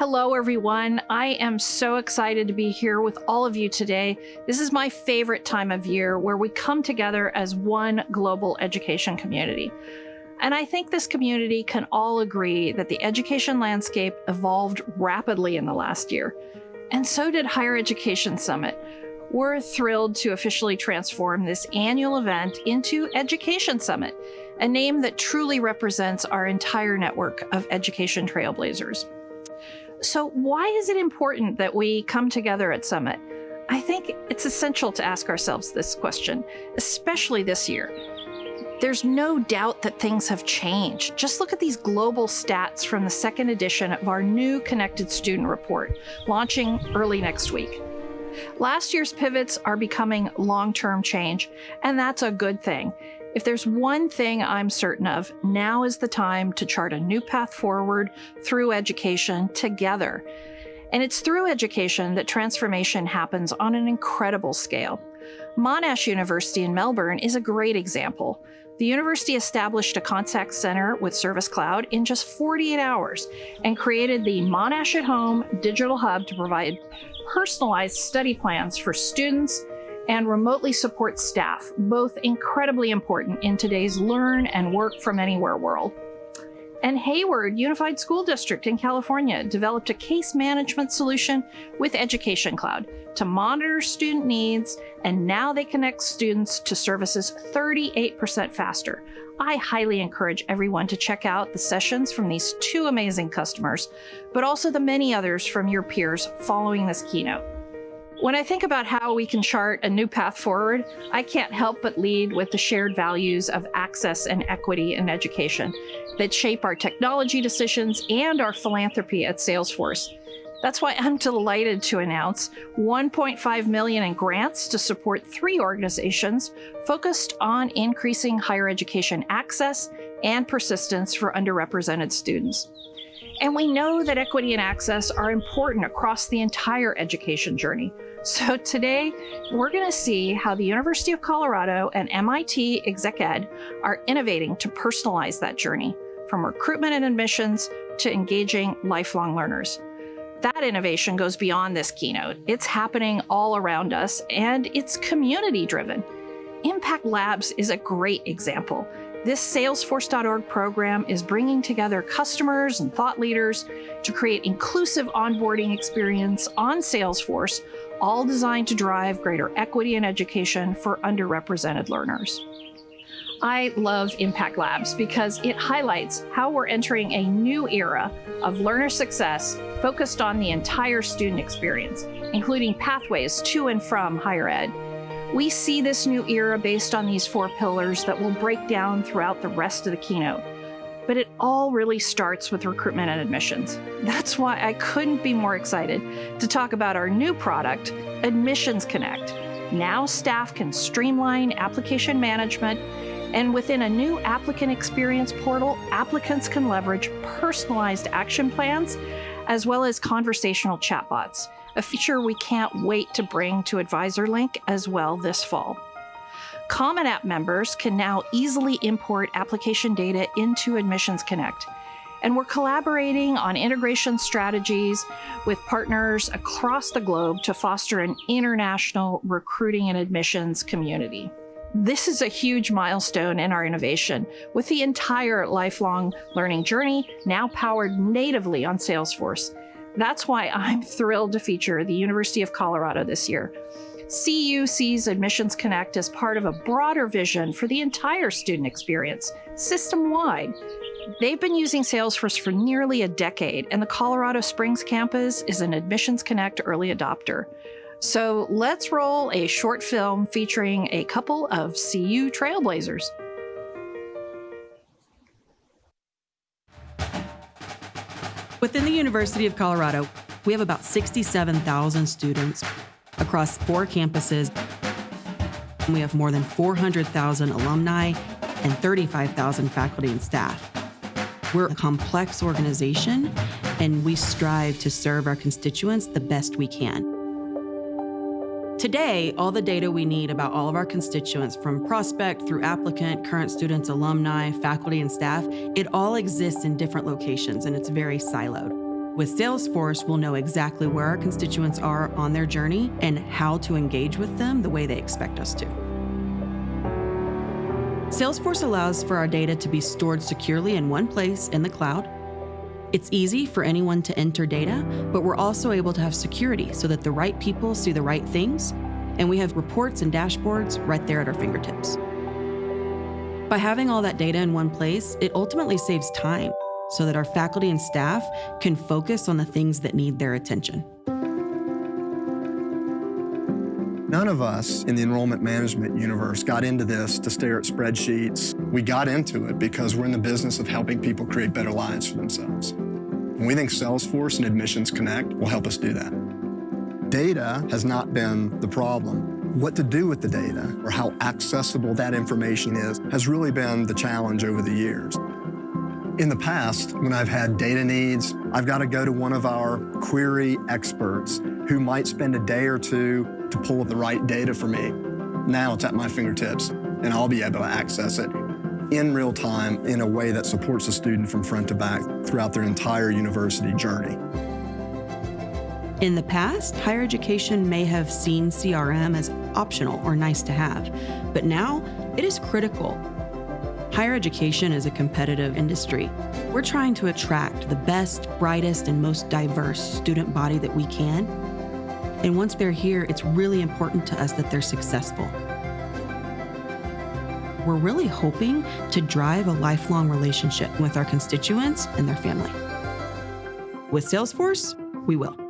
Hello, everyone. I am so excited to be here with all of you today. This is my favorite time of year where we come together as one global education community. And I think this community can all agree that the education landscape evolved rapidly in the last year. And so did Higher Education Summit. We're thrilled to officially transform this annual event into Education Summit, a name that truly represents our entire network of education trailblazers. So why is it important that we come together at Summit? I think it's essential to ask ourselves this question, especially this year. There's no doubt that things have changed. Just look at these global stats from the second edition of our new Connected Student Report, launching early next week. Last year's pivots are becoming long-term change, and that's a good thing. If there's one thing I'm certain of, now is the time to chart a new path forward through education together. And it's through education that transformation happens on an incredible scale. Monash University in Melbourne is a great example. The university established a contact center with Service Cloud in just 48 hours and created the Monash at Home digital hub to provide personalized study plans for students and remotely support staff, both incredibly important in today's learn and work from anywhere world. And Hayward Unified School District in California developed a case management solution with Education Cloud to monitor student needs, and now they connect students to services 38% faster. I highly encourage everyone to check out the sessions from these two amazing customers, but also the many others from your peers following this keynote. When I think about how we can chart a new path forward, I can't help but lead with the shared values of access and equity in education that shape our technology decisions and our philanthropy at Salesforce. That's why I'm delighted to announce 1.5 million in grants to support three organizations focused on increasing higher education access and persistence for underrepresented students. And we know that equity and access are important across the entire education journey. So today, we're going to see how the University of Colorado and MIT ExecEd are innovating to personalize that journey, from recruitment and admissions to engaging lifelong learners. That innovation goes beyond this keynote. It's happening all around us, and it's community driven. Impact Labs is a great example. This Salesforce.org program is bringing together customers and thought leaders to create inclusive onboarding experience on Salesforce, all designed to drive greater equity in education for underrepresented learners. I love Impact Labs because it highlights how we're entering a new era of learner success focused on the entire student experience, including pathways to and from higher ed we see this new era based on these four pillars that will break down throughout the rest of the keynote. But it all really starts with recruitment and admissions. That's why I couldn't be more excited to talk about our new product, Admissions Connect. Now staff can streamline application management and within a new applicant experience portal, applicants can leverage personalized action plans as well as conversational chatbots a feature we can't wait to bring to AdvisorLink as well this fall. Common App members can now easily import application data into Admissions Connect. And we're collaborating on integration strategies with partners across the globe to foster an international recruiting and admissions community. This is a huge milestone in our innovation, with the entire lifelong learning journey now powered natively on Salesforce that's why I'm thrilled to feature the University of Colorado this year. CU sees Admissions Connect as part of a broader vision for the entire student experience, system-wide. They've been using Salesforce for nearly a decade, and the Colorado Springs campus is an Admissions Connect early adopter. So let's roll a short film featuring a couple of CU trailblazers. Within the University of Colorado, we have about 67,000 students across four campuses. We have more than 400,000 alumni and 35,000 faculty and staff. We're a complex organization, and we strive to serve our constituents the best we can. Today, all the data we need about all of our constituents, from prospect through applicant, current students, alumni, faculty, and staff, it all exists in different locations and it's very siloed. With Salesforce, we'll know exactly where our constituents are on their journey and how to engage with them the way they expect us to. Salesforce allows for our data to be stored securely in one place in the cloud. It's easy for anyone to enter data, but we're also able to have security so that the right people see the right things, and we have reports and dashboards right there at our fingertips. By having all that data in one place, it ultimately saves time so that our faculty and staff can focus on the things that need their attention. None of us in the enrollment management universe got into this to stare at spreadsheets. We got into it because we're in the business of helping people create better lives for themselves. And we think Salesforce and Admissions Connect will help us do that. Data has not been the problem. What to do with the data or how accessible that information is has really been the challenge over the years. In the past, when I've had data needs, I've got to go to one of our query experts who might spend a day or two to pull up the right data for me. Now it's at my fingertips, and I'll be able to access it in real time in a way that supports the student from front to back throughout their entire university journey. In the past, higher education may have seen CRM as optional or nice to have, but now it is critical Higher education is a competitive industry. We're trying to attract the best, brightest, and most diverse student body that we can. And once they're here, it's really important to us that they're successful. We're really hoping to drive a lifelong relationship with our constituents and their family. With Salesforce, we will.